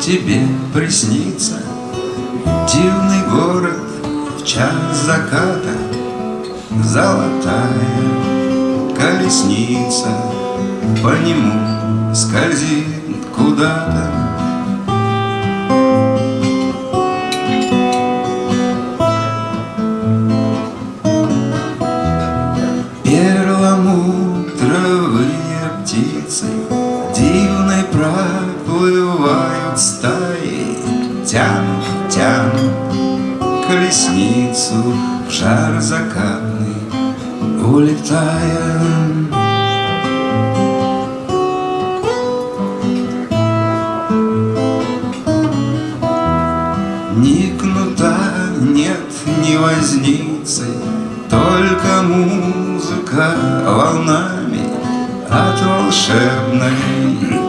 тебе приснится Дивный город в час заката. Золотая колесница По нему скользит куда-то. Перламутровые птицы Дивной проплывают стаи Тянут, тянут колесницу В жар закатный улетая Ни кнута нет, ни возницы Только музыка волнами От волшебной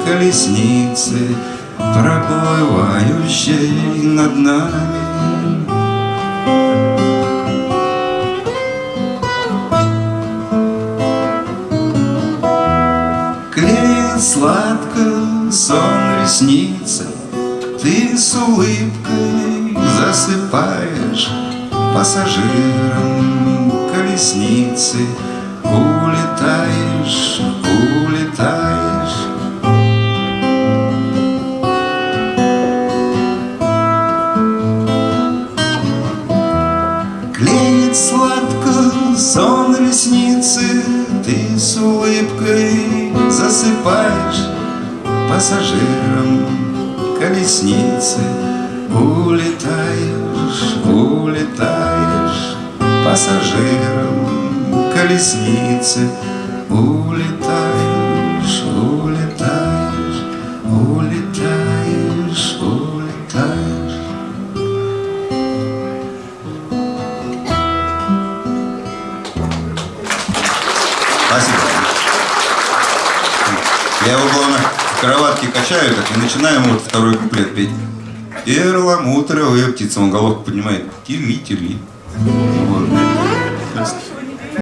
колесницы Проплывающей над нами. Клеит сладко сон ресницы Ты с улыбкой засыпаешь Пассажиром колесницы Улетаешь, Клеит сладко сон ресницы Ты с улыбкой засыпаешь Пассажиром колесницы. Улетаешь, улетаешь Пассажиром колесницы Улетаешь, Спасибо. Я его, главное, в кроватке качаю так, и начинаем вот второй куплет петь. Перламутровая птица, он головку поднимает. Тили, тили. Вот.